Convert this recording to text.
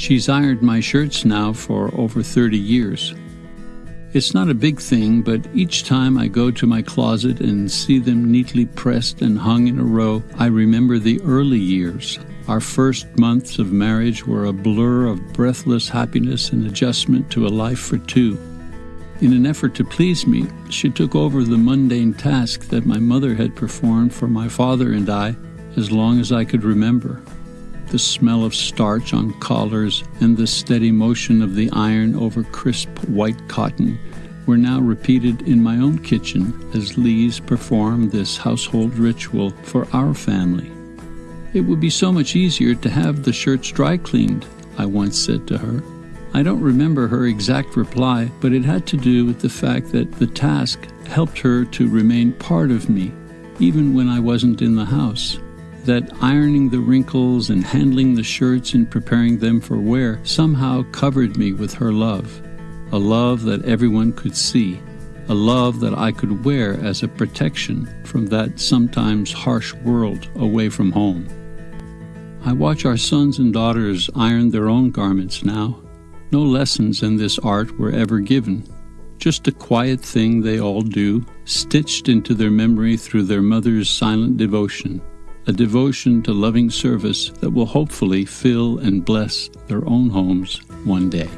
She's ironed my shirts now for over 30 years. It's not a big thing, but each time I go to my closet and see them neatly pressed and hung in a row, I remember the early years. Our first months of marriage were a blur of breathless happiness and adjustment to a life for two. In an effort to please me, she took over the mundane task that my mother had performed for my father and I as long as I could remember. The smell of starch on collars and the steady motion of the iron over crisp white cotton were now repeated in my own kitchen as Lise performed this household ritual for our family. It would be so much easier to have the shirts dry cleaned, I once said to her. I don't remember her exact reply, but it had to do with the fact that the task helped her to remain part of me, even when I wasn't in the house. That ironing the wrinkles and handling the shirts and preparing them for wear somehow covered me with her love, a love that everyone could see, a love that I could wear as a protection from that sometimes harsh world away from home. I watch our sons and daughters iron their own garments now. No lessons in this art were ever given. Just a quiet thing they all do, stitched into their memory through their mother's silent devotion, a devotion to loving service that will hopefully fill and bless their own homes one day.